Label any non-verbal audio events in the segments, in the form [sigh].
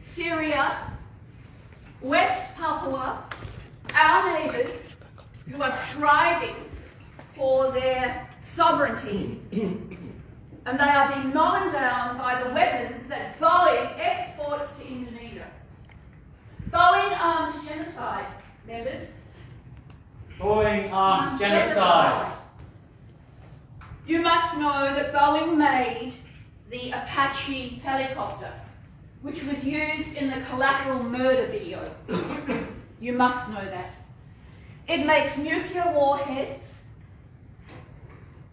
Syria, West Papua, our neighbours who are striving for their sovereignty and they are being mown down by the weapons that Boeing exports to Indonesia. Boeing arms genocide, members. Boeing arms genocide. You must know that Boeing made the Apache helicopter, which was used in the collateral murder video. [coughs] you must know that. It makes nuclear warheads,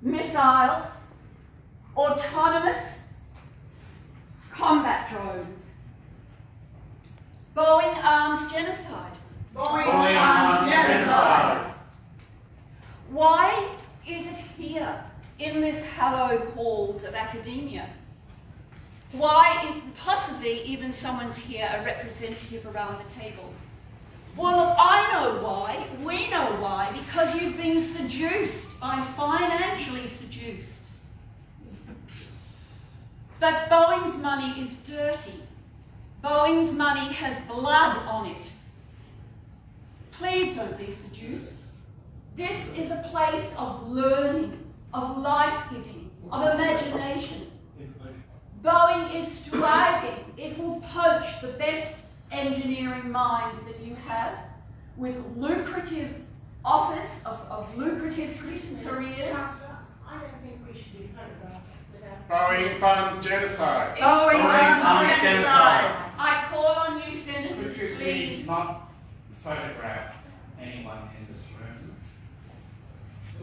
missiles, autonomous combat drones. Boeing arms genocide. Boeing, Boeing arms genocide. Why is it here in this hallowed halls of academia? Why, possibly even someone's here, a representative around the table? Well, I know why. We know why. Because you've been seduced. by financially seduced. But Boeing's money is dirty. Boeing's money has blood on it. Please don't be seduced. This is a place of learning, of life-giving, of imagination. Boeing is striving. It will poach the best engineering minds that you have with lucrative offers of, of lucrative careers. I don't think we should be photographed. Boeing funds genocide. Boeing funds genocide. I call on you, senators, Would you please. please not photograph anyone in this room?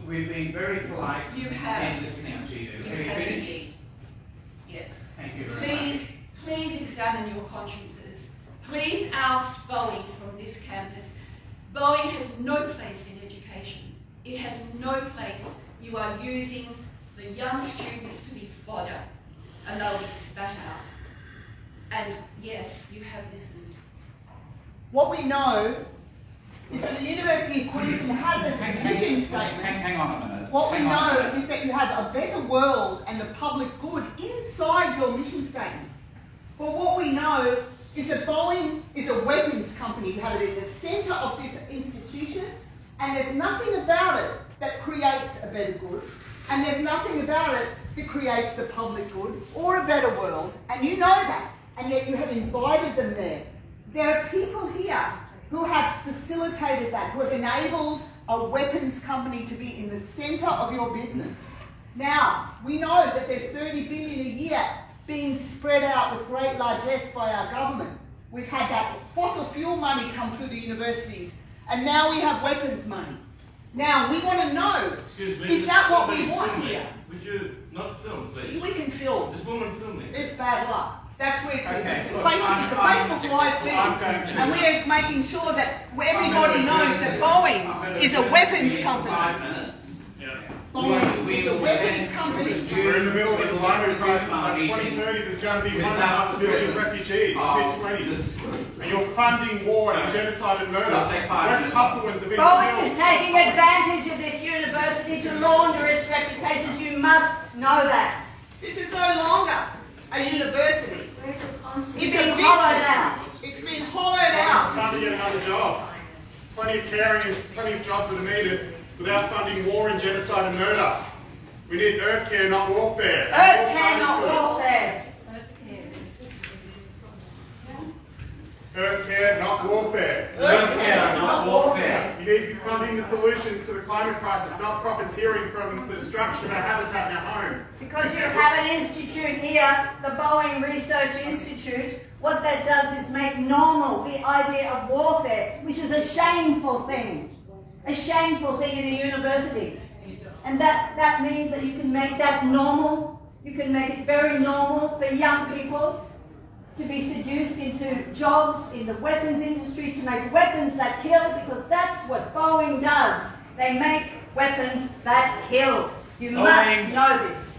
We've been very polite You have. in listening to you. You Can we have finish? indeed. Yes. Thank you very Please, much. please examine your consciences. Please oust Boeing from this campus. Boeing has no place in education. It has no place. You are using the young students to be fodder, and they'll be spat out. And yes, you have listened. What we know is that the University of Queensland has a mission hang, hang, statement. hang on a minute. What we Hang a know is that you have a better world and the public good inside your mission statement. But what we know is that Boeing is a weapons company. You have it in the centre of this institution, and there's nothing about it that creates a better good, and there's nothing about it that creates the public good or a better world, and you know that, and yet you have invited them there. There are people here who have facilitated that, who have enabled a weapons company to be in the centre of your business. Now, we know that there's 30 billion a year being spread out with great largesse by our government. We've had that fossil fuel money come through the universities, and now we have weapons money. Now, we want to know, Excuse me. is that what we want here? Would you not film, please? We can film. This woman filming. It's bad luck. That's where it's, Okay, it's, a look, Facebook, I'm- it's a I'm- Facebook live feed. I'm going to- and we're making sure that everybody knows that Boeing I'm going to is a weapons company. Five minutes. Boeing We is a weapons company. We're in the middle of a with climate crisis. By 2030, there's going to be without one the billion presence refugees. of Mid-20s. And you're funding war and genocide and murder. We'll take five West. Papuans have been Boeing killed. is taking advantage of this university to launder its reputation. You must know that. This is no longer a university. It's It's been a hollowed out. It's been hollowed out. Time to get another job. Plenty of caring and plenty of jobs that are needed without funding war and genocide and murder. We need earth care, not warfare. Earth care, not warfare. Earth care, not warfare. Earth care, not warfare. You need to be funding the solutions to the climate crisis, not profiteering from the destruction of our habitat and our home. Because you have an institute here, the Boeing Research Institute. What that does is make normal the idea of warfare, which is a shameful thing. A shameful thing in a university. And that, that means that you can make that normal. You can make it very normal for young people to be seduced into jobs in the weapons industry, to make weapons that kill, because that's what Boeing does. They make weapons that kill. You Boeing- must know this.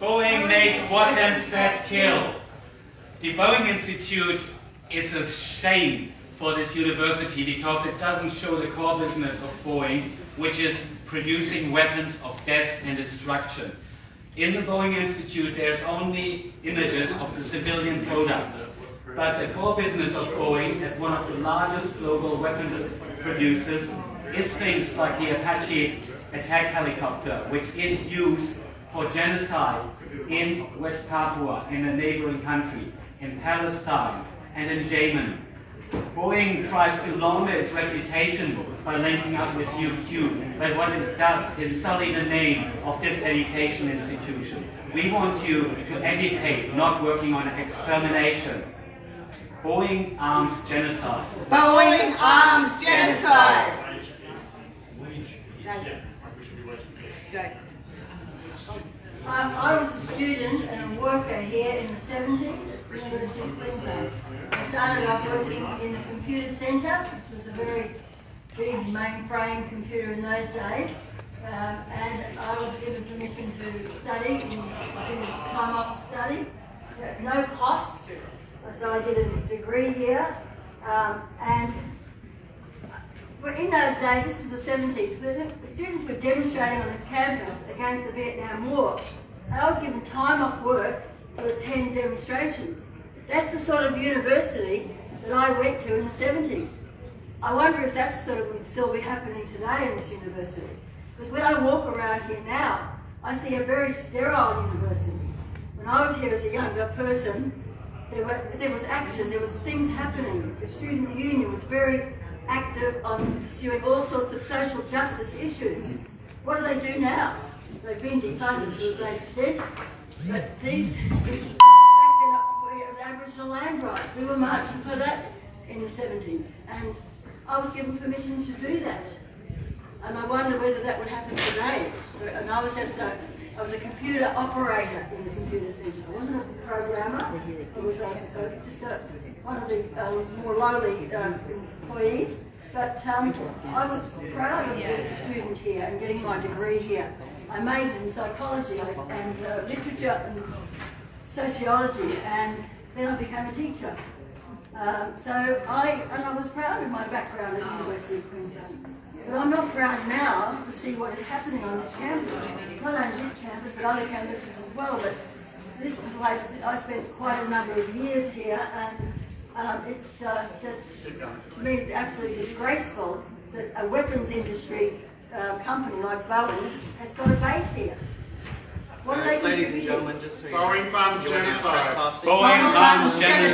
Boeing makes what weapons that kill. The Boeing Institute is a shame for this university because it doesn't show the core business of Boeing, which is producing weapons of death and destruction. In the Boeing Institute, there's only images of the civilian product. But the core business of Boeing, as one of the largest global weapons producers, is things like the Apache attack helicopter, which is used for genocide in West Papua, in a neighboring country, in Palestine, and in Yemen. Boeing tries to launder its reputation by linking up with UQ, but what it does is sully the name of this education institution. We want you to educate, not working on extermination. Boeing arms genocide. Boeing arms genocide. Um, I was a student and a worker here in the 70s at the University of Queensland. I started off working in the computer centre, which was a very big mainframe computer in those days. Um, and I was given permission to study, in time off to study, no cost. So I did a degree here. Um, and well, in those days, this was the 70s, the, students were demonstrating on this campus against the Vietnam War. And I was given time off work to attend demonstrations. That's the sort of university that I went to in the 70s. I wonder if that sort of would still be happening today in this university. Because when I walk around here now, I see a very sterile university. When I was here as a younger person, there, were, there was action, there was things happening. The student union was very active on pursuing all sorts of social justice issues. What do they do now? They've been defunded to a great extent, but these, back then the Aboriginal land rights, we were marching for that in the 70s, and I was given permission to do that. And I wonder whether that would happen today. And I was just a, I was a computer operator in the computer centre. I wasn't a programmer. I was just a, one of the um, more lowly um, employees. But um, I was proud of being a student here and getting my degree here. I majored in psychology and uh, literature and sociology, and then I became a teacher. Um, so I, and I was proud of my background at the University of Queensland. But I'm not proud now to see what is happening on this campus. Not only this campus, but other campuses as well. But this place, I spent quite a number of years here, and um, it's uh, just, to me, absolutely disgraceful that a weapons industry uh, company like Boeing has got a base here. What are they Ladies and gentlemen, just so you Boeing know, funds you're genocide. Boeing arms arms genocide.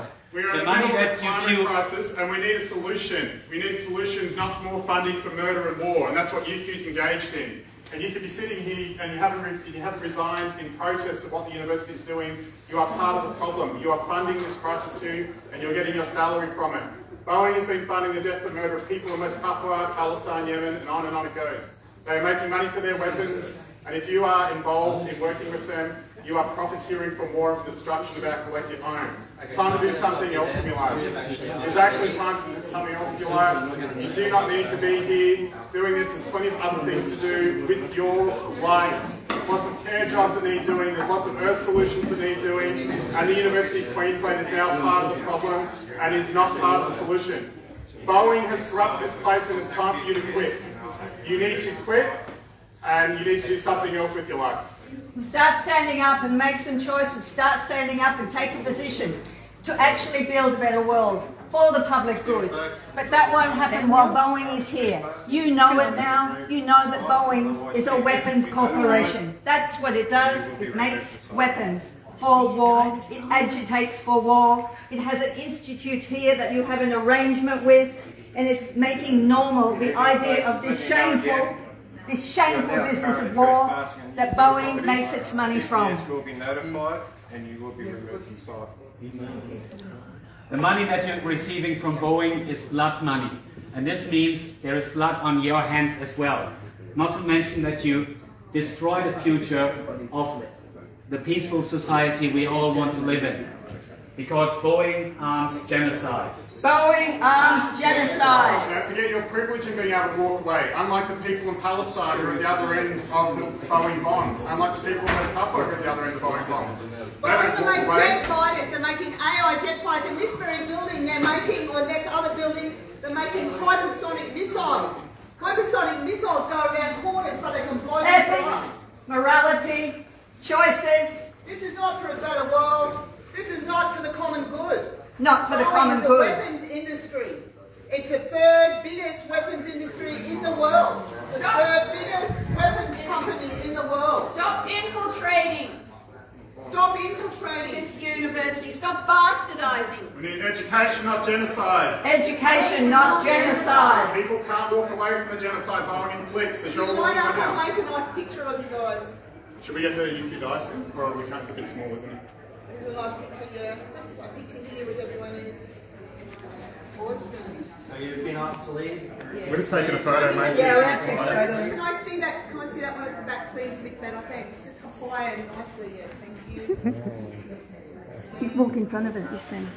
genocide. We are The in the money middle of that a you climate queue- crisis and we need a solution. We need solutions, not more funding for murder and war, and that's what UQ's engaged in. And you could be sitting here and you haven't, you haven't resigned in protest of what the university is doing. You are part of the problem. You are funding this crisis too, and you're getting your salary from it. Boeing has been funding the death and murder of people in West Papua, Palestine, Yemen, and on and on it goes. They are making money for their weapons, and if you are involved in working with them, you are profiteering from war and the destruction of our collective home. It's time to do something else with your lives. It's actually time to do something else with your lives. You do not need to be here doing this. There's plenty of other things to do with your life. There's lots of care jobs that need doing. There's lots of earth solutions that need doing. And the University of Queensland is now part of the problem and is not part of the solution. Boeing has corrupted this place and it's time for you to quit. You need to quit and you need to do something else with your life. Start standing up and make some choices. Start standing up and take a position to actually build a better world for the public good. But that won't happen while Boeing is here. You know it now. You know that Boeing is a weapons corporation. That's what it does. It makes weapons for war. It agitates for war. It has an institute here that you have an arrangement with. And it's making normal the idea of this shameful this shameful business of war that Boeing makes its money from. will be notified and you will be removed from site. The money that you're receiving from Boeing is blood money. And this means there is blood on your hands as well. Not to mention that you destroy the future of the peaceful society we all want to live in. Because Boeing arms genocide. Boeing arms genocide. Don't forget your privilege in being able to walk away. Unlike the people in Palestine who are at the other end of the Boeing bombs. Unlike the people in West Papua who are at the other end of the Boeing bombs. They Boeing don't are making jet fighters, they're making AI jet fighters. In this very building, they're making, or next other building, they're making hypersonic missiles. Hypersonic missiles go around corners so they can blow people Ethics, morality, choices. This is not for a better world. This is not for the common good. not for the Boeing common is a weapons industry. It's the third biggest weapons industry in the world. The third biggest weapons company in the world. Stop infiltrating Stop infiltrating. this university. Stop bastardizing. We need education, not genocide. Education, not genocide. People can't walk away from the genocide Boeing inflicts, as you're Line looking up right and now. make a nice picture of you guys. Should we get to UQ Dyson? Or we can't, it's a bit small, isn't it? There's a nice picture here. Just a picture here with everyone is awesome. So you've been asked to leave? We're just taking a photo, mate. Yeah, we're actually photos. Can I see that? Can I see that one at the back, please, Vic Banner? Thanks. Just quiet and nicely, yeah. Thank you. Walk in front of it, you stand.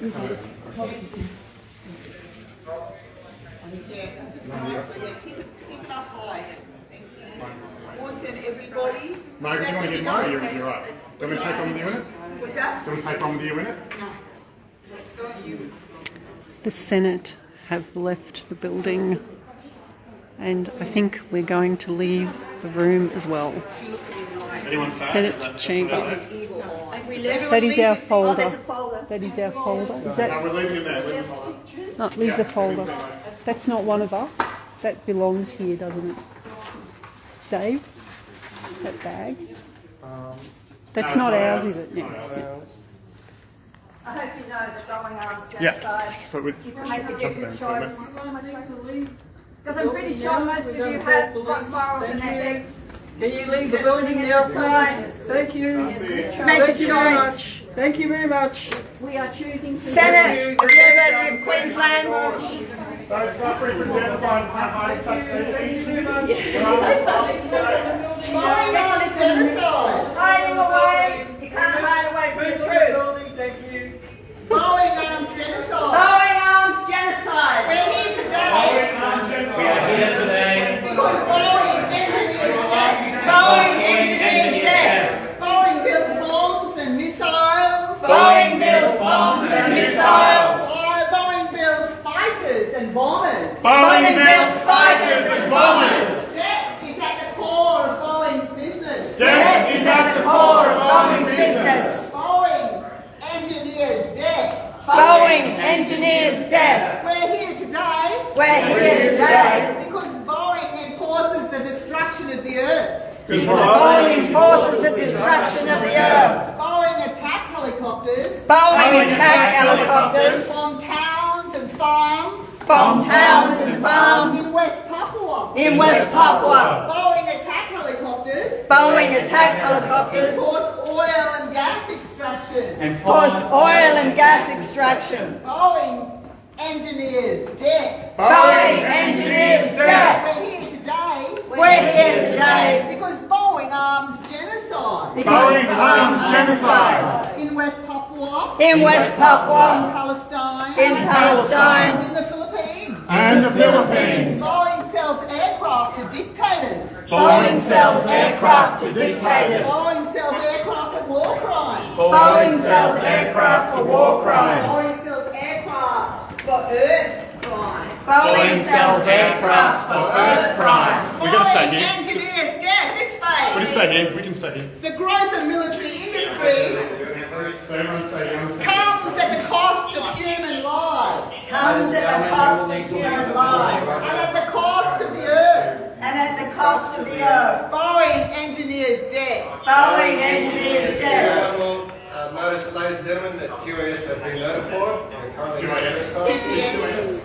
Yeah, just nicely, yeah. Keep it, keep it up high. Thank you. Awesome, everybody. Mate, do you want to get mine? You're, you're right. Do you want me to take one with you in it? What's that? Do you want to take one with you in it? Let's go. You. The Senate have left the building, and I think we're going to leave the room as well. Anyone? Senate Is that- that's chamber. That is our Oh, folder. folder. That is our folder. Is that? No, we're leaving it there. Leave it there. not leave the folder? leave it there. That's not one of us. That belongs here, doesn't it? Dave, that bag. Um, That's No, not it's ours, ours. is it? It's No. not ours. I hope you know that Boeing arms Yeah, genocide. so we You can make a different choice. Because I'm pretty sure most of you have got morals and ethics. Can you leave the building now, please? Thank you. Make a Thank you very choice. much. Thank you very much. We are choosing to. Senate of the University of Queensland. Don't stop free from genocide and not hiding such things. Going on is genocide. Hiding away. You can't hide away from the truth. Thank you. Boeing arms genocide. Boeing arms genocide. We're here today We are here today. because Boeing engineers dead. Boeing engineers dead. Boeing builds bombs and missiles. Boeing builds bombs and missiles. Boeing builds fighters and bombers. Boeing builds fighters and bombers. Debt is at the core of Boeing's business. Death is at the core of Boeing's business. Boeing engineers dead. Boeing engineers dead. We're here today We're here today because Boeing enforces the destruction of the earth. Because Boeing enforces the destruction of the earth. Boeing attack helicopters Boeing attack helicopters. bomb towns and farms Bomb towns and farms. in West Papua. in West Papua. Boeing attack helicopters Boeing attack helicopters cause oil and gas extraction. And caused oil and gas extraction. Boeing engineers dead. Boeing engineers dead. We're here today. We're here today. Because Boeing arms genocide. Boeing arms genocide. in West Papua, in West in Papua, Palestine, in Palestine, in the Philippines. And the Philippines. Boeing sells aircraft to dictators. Boeing sells aircraft to dictators. Boeing sells aircraft for war crimes. Boeing sells aircraft for war crimes. Boeing sells aircraft for earth crimes. Boeing sells aircraft for earth crimes. We're gonna stay Boeing here. engineers dead. This way. We just stay here. We can stay here. The growth of military industries So everyone stay here. Comes at the cost of human lives Comes at the cost of human lives and at the cost of the earth. and at the cost of the earth. Boeing engineers dead. Boeing engineers dead. I will notice, ladies and gentlemen, that QAS have been notified. They're currently QAS. exercising.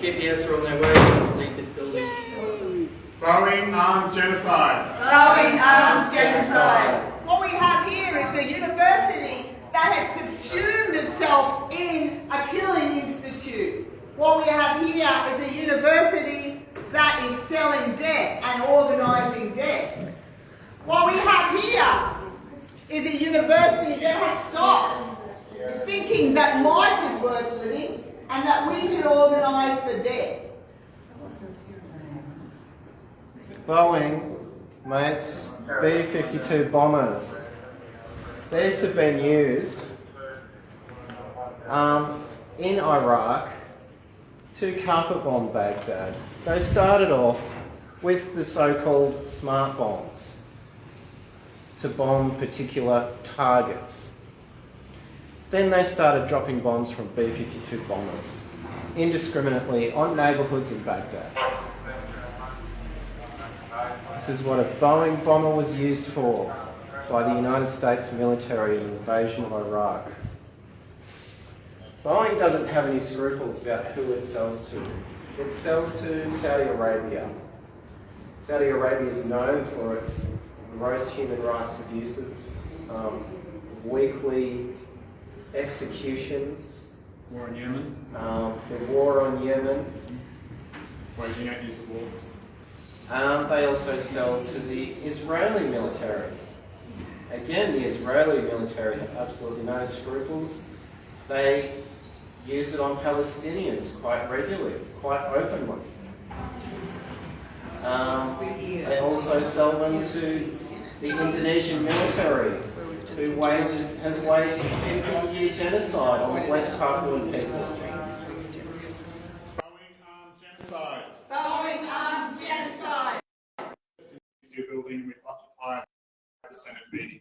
KPS are on their way to leave this building. Boeing arms genocide. Boeing arms genocide. What we have here is a university that has subsumed itself in a killing institute. What we have here is a university that is selling debt and organising debt. What we have here is a university that has stopped thinking that life is worth living and that we should organise for debt. Boeing makes B-52 bombers. These have been used um, in Iraq to carpet bomb Baghdad. They started off with the so-called smart bombs to bomb particular targets. Then they started dropping bombs from B-52 bombers indiscriminately on neighbourhoods in Baghdad. This is what a Boeing bomber was used for by the United States military in the invasion of Iraq. Boeing doesn't have any scruples about who it sells to. It sells to Saudi Arabia. Saudi Arabia is known for its gross human rights abuses, um, weekly executions, War in Yemen. um, the war on Yemen. Why do you not use the war? Um, they also sell to the Israeli military. Again, the Israeli military have absolutely no scruples. They use it on Palestinians quite regularly, quite openly. Um, they also sell them to the Indonesian military, who wages, has waged a 50-year genocide on West Papuan people. Boeing arms genocide. Boeing arms genocide. Your building, we occupy the Senate meeting.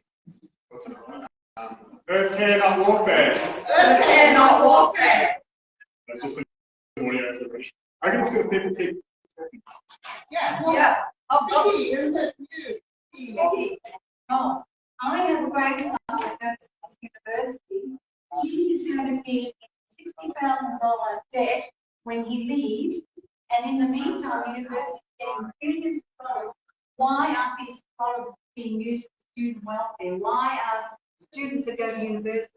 What's it about? Earth care, not warfare. Earth care, not warfare. That's just some audio clip. I reckon it's going to people keep talking. Yeah. Yeah. Oh, Vicky, Vicky. Oh, I have a grandson at Curtin University. He is going to be in sixty thousand dollar debt when he leaves, and in the meantime, the university is getting billions of dollars. Why aren't these dollars being used for student welfare? Why are students that go to university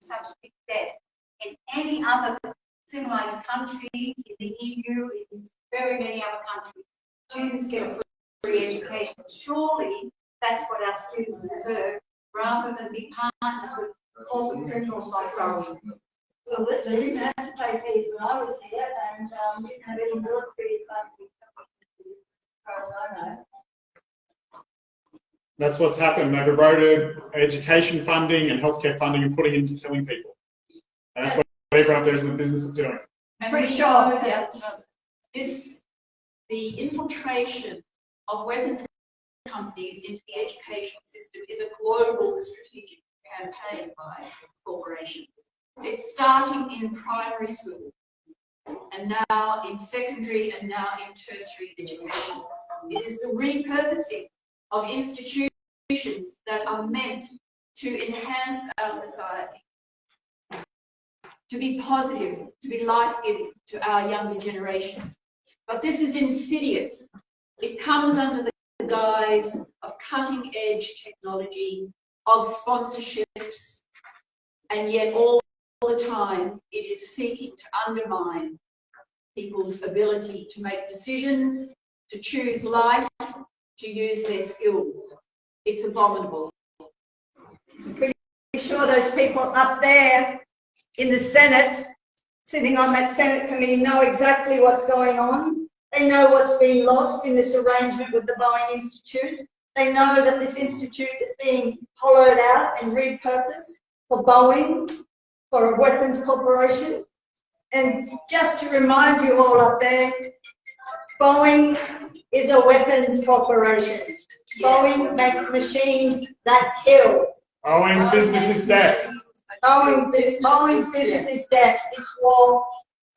such big debt? In any other civilized country, in the EU, in very many other countries, students get a free education. Surely that's what our students deserve, rather than be partners with corporate criminals like Boeing. Well, they they didn't have to pay fees when I was here, and, um, didn't have any military funding, as far as I know. That's what's happened. They've eroded education funding and healthcare funding and putting it into killing people. And that's what everyone out there is in the business of doing. And Pretty sure, know yeah. that this, the infiltration of weapons companies into the education system is a global strategic campaign by corporations. It's starting in primary school and now in secondary and now in tertiary education. It is the repurposing of institutions that are meant to enhance our society to be positive, to be life-giving to our younger generation. But this is insidious. It comes under the guise of cutting-edge technology, of sponsorships, and yet all the time it is seeking to undermine people's ability to make decisions, to choose life, to use their skills. It's abominable. pretty sure those people up there in the Senate, sitting on that Senate committee, know exactly what's going on. They know what's being lost in this arrangement with the Boeing Institute. They know that this institute is being hollowed out and repurposed for Boeing, for a weapons corporation. And just to remind you all up there, Boeing is a weapons corporation. Boeing makes machines that kill. Boeing's business is dead. Boeing, Boeing's business is death, it's war,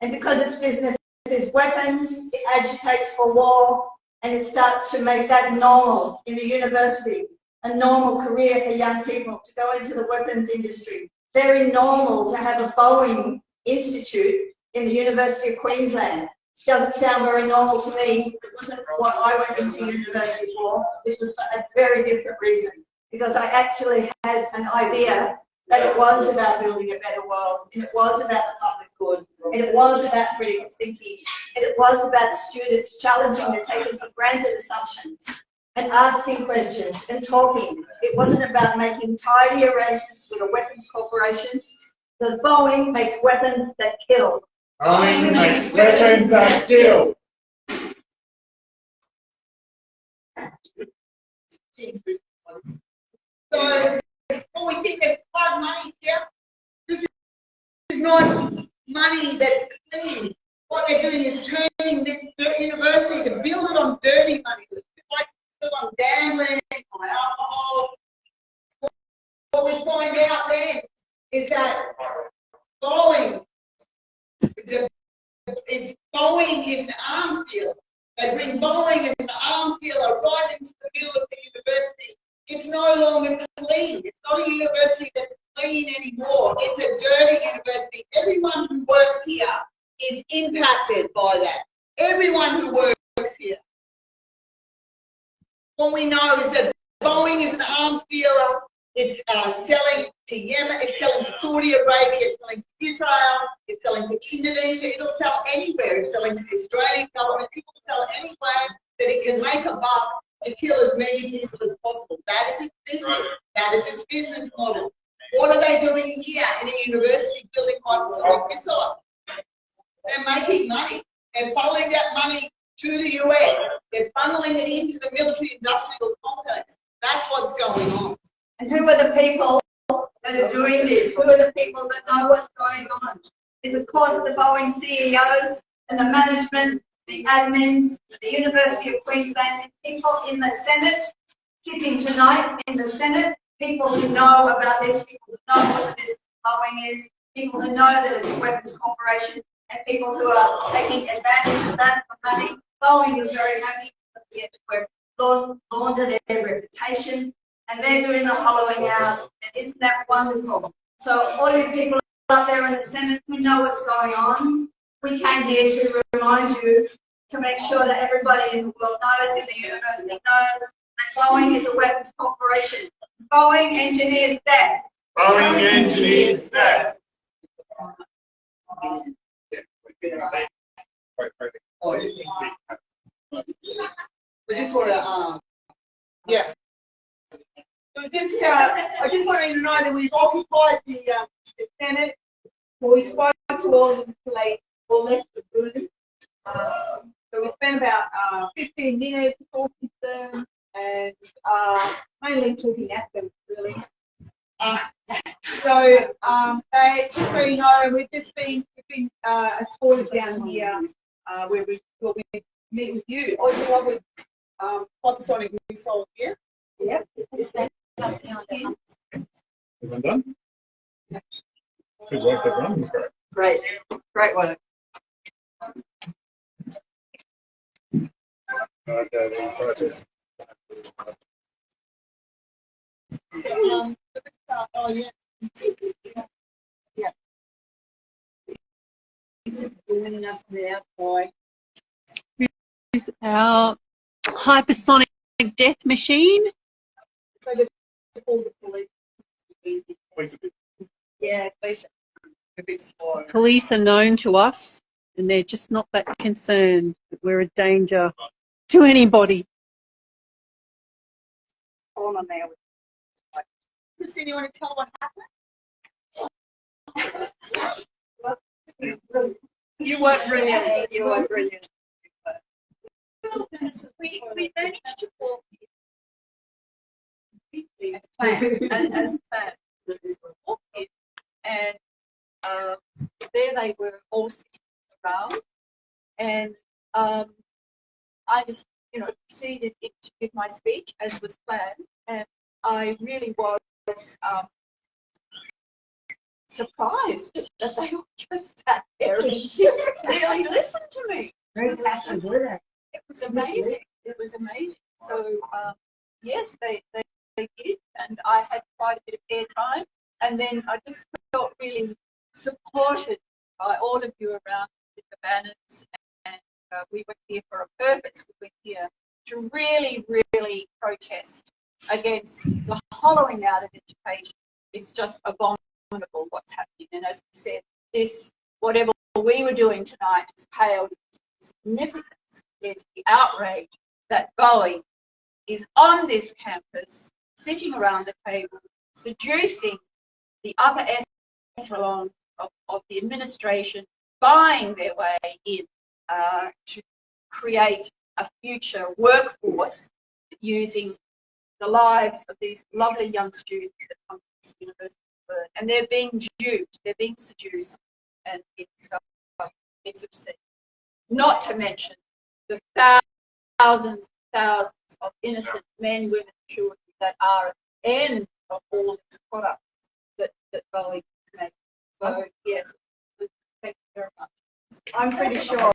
and because its business is weapons, it agitates for war, and it starts to make that normal in the university, a normal career for young people to go into the weapons industry. Very normal to have a Boeing Institute in the University of Queensland. Doesn't sound very normal to me. It wasn't what I went into university for. This was for a very different reason, because I actually had an idea that it was about building a better world, and it was about the public good, and it was about critical thinking, and it was about students challenging the taken for granted assumptions and asking questions and talking. It wasn't about making tidy arrangements with a weapons corporation, because Boeing makes weapons that kill. Boeing makes weapons that kill. So, when we think there's blood money here, this is- is not money that's clean. What they're doing is turning this university to build it on dirty money, like build on gambling, on alcohol. What we find out then is that Boeing, it's, a, it's Boeing is an arms dealer. They bring Boeing as an arms dealer right into the middle of the university. It's no longer clean. It's not a university that's clean anymore. It's a dirty university. Everyone who works here is impacted by that. Everyone who works here. What we know is that Boeing is an arms dealer. It's uh, selling to Yemen, it's selling to Saudi Arabia, it's selling to Israel, it's selling to Indonesia, it'll sell anywhere. It's selling to the Australian government, it will sell anywhere that it can make a buck to kill as many people as possible. That is its business. That is its business model. What are they doing here in a university building hypersonic missiles? They're making money. They're funneling that money to the US. They're funneling it into the military industrial complex. That's what's going on. And who are the people that are doing this? Who are the people that know what's going on? It's of course the Boeing CEOs and the management, the admin, the University of Queensland, and people in the Senate, sitting tonight in the Senate, people who know about this, people who know what the business of Boeing is, people who know that it's a weapons corporation, and people who are taking advantage of that for money. Boeing is very happy because we get to launder their reputation, and they're doing the hollowing out. And isn't that wonderful? So all you people up there in the Senate who know what's going on, we came here to remind you to make sure that everybody in the world knows, in the university knows, that Boeing is a weapons corporation. Boeing engineers death. Boeing engineers death. Just want to, um, yeah. So just, uh, I just want you to know that we've occupied the, um, the Senate. We spoke to all of them today, all left the room. Um, so we spent about uh, 15 minutes talking to them and uh, mainly talking at them, really. Uh, so, um, they, just so you know, we've just been, we've been uh, escorted down here uh, where we thought we'd meet with you. Oh, you want with um, hypersonic missile here? Yep. Everyone done? Good work, everyone. That's great. Great, great work. Okay, then process. Um, oh, yeah. Yeah. Doing is our hypersonic death machine. Police. Yeah, police. Police are known to us and they're just not that concerned that we're a danger to anybody. On there. Christine, you want to tell what happened? You were brilliant. You were brilliant. We, we managed to walk as planned, and as planned. And there they were all sitting around, and um, I just, you know, proceeded to give my speech as was planned, and I really was um, surprised that they all just sat there and [laughs] really listened to me. Very were they? It was amazing. It was amazing. So um, yes, they, they they did, and I had quite a bit of airtime, and then I just felt really supported by all of you around with the banners, and uh, we were here for a purpose. We were here to really, really protest against the hollowing out of education. It's just abominable what's happening, and as we said, this whatever we were doing tonight has paled into significance compared to the outrage that Boeing is on this campus, sitting around the table, seducing the upper echelon of, of the administration, buying their way in uh, to create a future workforce using the lives of these lovely young students that come to this university. And they're being duped, they're being seduced, and it's, uh, it's obscene. Not to mention the thousands and thousands of innocent men, women, children that are at the end of all these products that, that Boeing So, yes. Thank you very much. I'm pretty sure,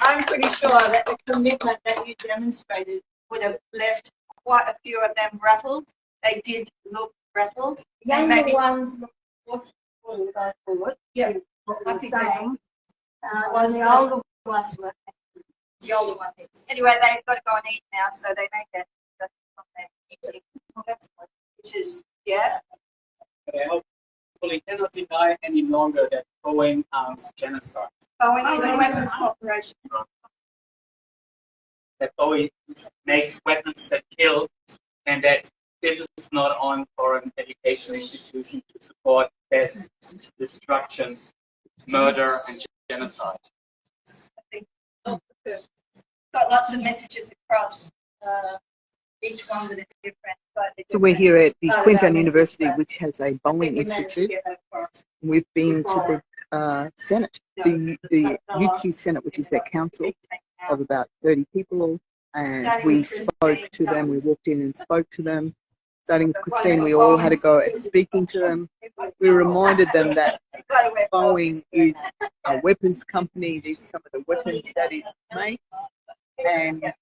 I'm pretty sure that the commitment that you demonstrated would have left quite a few of them rattled. They did look rattled. Younger Maybe- ones look what's going forward. Yeah. What I we're think saying. Uh, while the older ones were. the older ones. Anyway, they've got to go and eat now, so they make it that's from their eating, which is, yeah, Hopefully cannot deny any longer that Boeing arms genocide. Boeing is a weapons corporation. That Boeing makes weapons that kill and that this is not on for an education institution to support death, destruction, murder and genocide. I think got lots of messages across, uh, each one with a different, slightly So we're here at the Oh, Queensland University, which has a think Boeing we managed to Institute. get that across. We've been to the uh, Senate, the, the UQ Senate, which is their council of about 30 people, and we spoke to them. We walked in and spoke to them. Starting with Christine, we all had to go at speaking to them. We reminded them that [laughs] Boeing is a weapons company. These are some of the weapons that it makes, and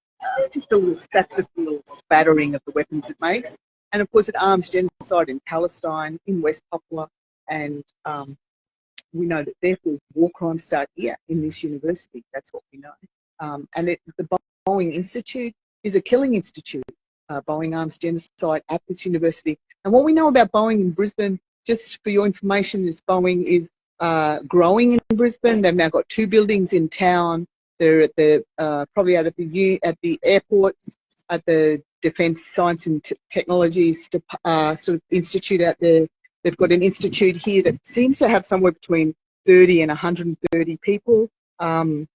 just a little, that's a little spattering of the weapons it makes. And of course, it arms genocide in Palestine, in West Papua, and um, we know that therefore war crimes start here in this university. That's what we know. Um, and it, the Boeing Institute is a killing institute. Uh, Boeing arms genocide at this university. And what we know about Boeing in Brisbane, just for your information, is Boeing is uh, growing in Brisbane. They've now got two buildings in town. They're at the uh, probably out at the at the airport, at the Defence Science and T- Technologies dep- uh, sort of institute out there. They've got an institute here that seems to have somewhere between 30 and 130 people. Um,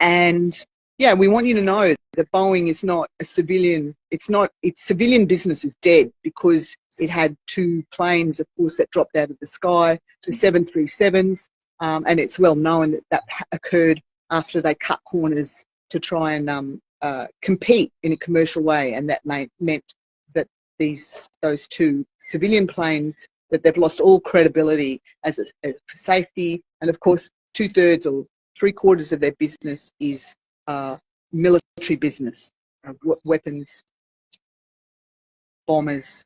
and yeah, we want you to know that Boeing is not a civilian. It's not. Its civilian business is dead because it had two planes, of course, that dropped out of the sky, the 737s, um, and it's well known that that occurred after they cut corners to try and um, uh, compete in a commercial way, and that made, meant that these those two civilian planes that they've lost all credibility as a, as for safety, and of course, two thirds or three quarters of their business is uh, military business, uh, weapons, bombers,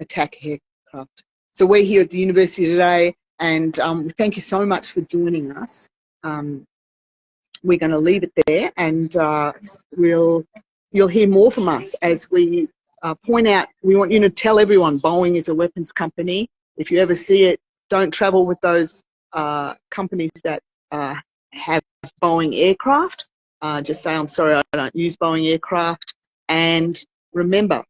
attack aircraft. So we're here at the university today, and um, thank you so much for joining us. Um, we're going to leave it there, and uh, we'll you'll hear more from us as we uh, point out. We want you to tell everyone Boeing is a weapons company. If you ever see it, don't travel with those uh, companies that uh, have Boeing aircraft. Uh, just say, I'm sorry, I don't use Boeing aircraft. And remember,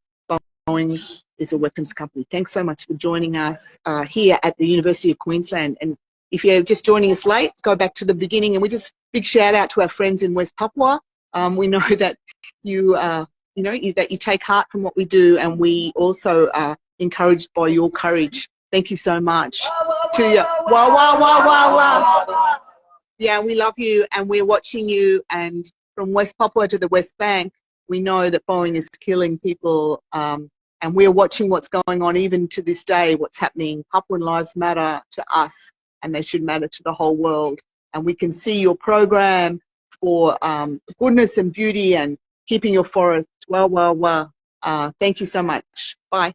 Boeing is a weapons company. Thanks so much for joining us uh, here at the University of Queensland. And if you're just joining us late, go back to the beginning. And we just big shout out to our friends in West Papua. Um, we know [laughs] that you, uh, you know, you, that you take heart from what we do, and we also are encouraged by your courage. Thank you so much to you. Wow, wow, wow, wow, wow. Yeah, we love you, and we're watching you. And from West Papua to the West Bank, we know that Boeing is killing people, um, and we're watching what's going on even to this day. What's happening? Papuan lives matter to us, and they should matter to the whole world. And we can see your program for um, goodness and beauty and keeping your forest. Well, well, well. Uh, thank you so much. Bye.